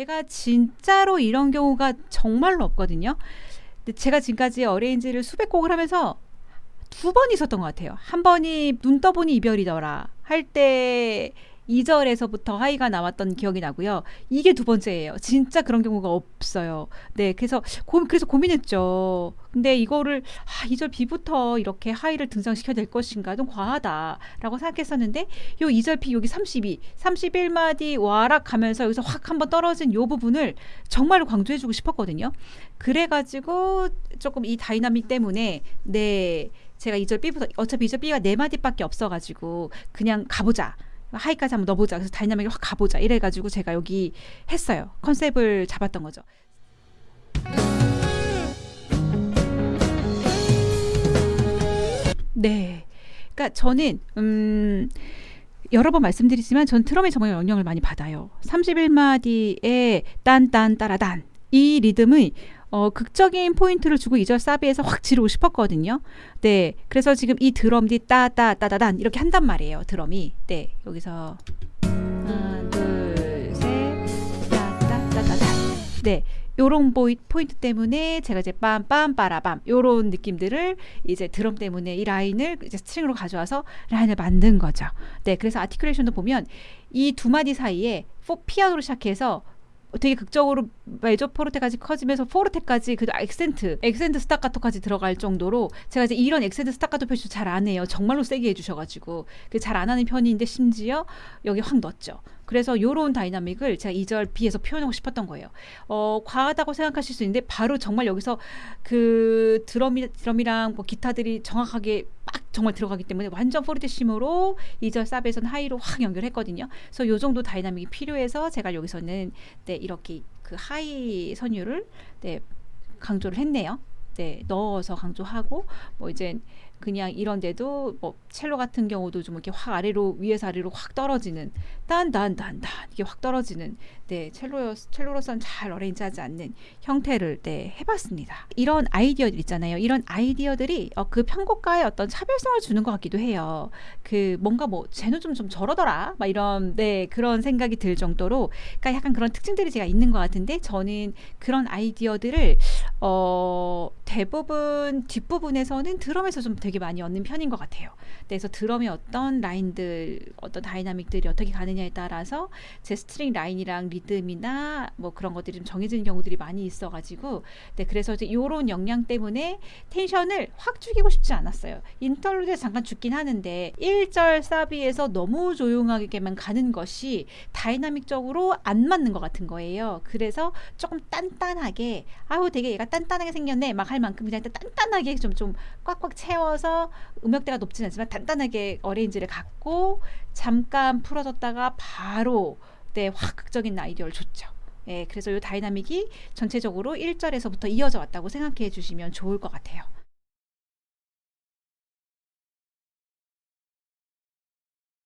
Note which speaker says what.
Speaker 1: 제가 진짜로 이런 경우가 정말로 없거든요. 근데 제가 지금까지 어레인지를 수백 곡을 하면서 두 번 있었던 것 같아요. 한 번이 눈 떠보니 이별이더라 할 때 2절에서부터 하이가 나왔던 기억이 나고요. 이게 두 번째예요. 진짜 그런 경우가 없어요. 네, 그래서 고, 그래서 고민했죠. 근데 이거를 아, 2절 B부터 이렇게 하이를 등장시켜야 될 것인가 좀 과하다라고 생각했었는데 요 2절 B 여기 32, 31마디 와락 하면서 여기서 확 한번 떨어진 요 부분을 정말로 강조해 주고 싶었거든요. 그래 가지고 조금 이 다이나믹 때문에 네. 제가 2절 B부터 어차피 2절 B가 네 마디밖에 없어가지고 그냥 가보자. high까지 한번 넣어보자. 그래서 dynamic을 확 가보자. 이래가지고 제가 여기 했어요. 컨셉을 잡았던 거죠. 네. 그러니까 저는 음 여러 번 말씀드리지만 전 트럼에 정말 영향을 많이 받아요. 31마디의 딴딴 따라단 이 리듬의 어, 극적인 포인트를 주고 2절 사비에서 확 지르고 싶었거든요. 네. 그래서 지금 이 드럼이 따따 따다단 이렇게 한단 말이에요. 드럼이. 네. 여기서 하나, 둘, 셋. 따따 따다단. 네. 요런 포인트 때문에 제가 이제 빰빰 빠라밤 요런 느낌들을 이제 드럼 때문에 이 라인을 이제 string으로 가져와서 라인을 만든 거죠. 네, 그래서 articulation도 보면 이 두 마디 사이에 포 피아노로 시작해서 되게 극적으로 메조 포르테까지 커지면서 포르테까지 그 액센트, 액센트 스타카토까지 들어갈 정도로 제가 이제 이런 액센트 스타카토 표시 잘 안 해요. 정말로 세게 해주셔가지고 그 잘 안 하는 편인데 심지어 여기 확 넣었죠. 그래서 요런 dynamic을 제가 2절 B에서 표현하고 싶었던 거예요. 어, 과하다고 생각하실 수 있는데 바로 정말 여기서 그 드럼이, 드럼이랑 뭐 기타들이 정확하게 막 정말 들어가기 때문에 완전 포르테시모로 2절 사비에서는 high로 확 연결했거든요. 그래서 요 정도 dynamic이 필요해서 제가 여기서는 네, 이렇게 그 high 선율을 네, 강조를 했네요. 네, 넣어서 강조하고 뭐 이제 그냥 이런데도 뭐 첼로 같은 경우도 좀 이렇게 확 아래로 위에서 아래로 확 떨어지는 딴딴딴딴 이게 확 떨어지는 네 첼로 첼로로서는 잘 arrange하지 않는 형태를 네 해봤습니다. 이런 아이디어들 있잖아요. 이런 아이디어들이 어, 그 편곡가의 어떤 차별성을 주는 것 같기도 해요. 그 뭔가 뭐 쟤는 좀, 좀 저러더라 막 이런 네 그런 생각이 들 정도로 그러니까 약간 그런 특징들이 제가 있는 것 같은데 저는 그런 아이디어들을 어 대부분 뒷부분에서는 드럼에서 좀 되게 많이 얻는 편인 것 같아요. 그래서 드럼의 어떤 라인들, 어떤 dynamic들이 어떻게 가느냐에 따라서 제 string 라인이랑 리듬이나 뭐 그런 것들이 좀 정해지는 경우들이 많이 있어가지고, 네, 그래서 이제 요런 역량 때문에 tension을 확 죽이고 싶지 않았어요. interlude에 잠깐 죽긴 하는데 1절 사비에서 너무 조용하게만 가는 것이 dynamic적으로 안 맞는 것 같은 거예요. 그래서 조금 단단하게, 아우 되게 얘가 단단하게 생겼네 막 할 만큼 그냥 단단하게 좀 좀 꽉꽉 채워서 음역대가 높진 않지만 단단하게 arrange를 갖고 잠깐 풀어졌다가 바로 네, 확 극적인 아이디어를 줬죠. 예, 그래서 이 dynamic이 전체적으로 1절에서부터 이어져 왔다고 생각해 주시면 좋을 것 같아요.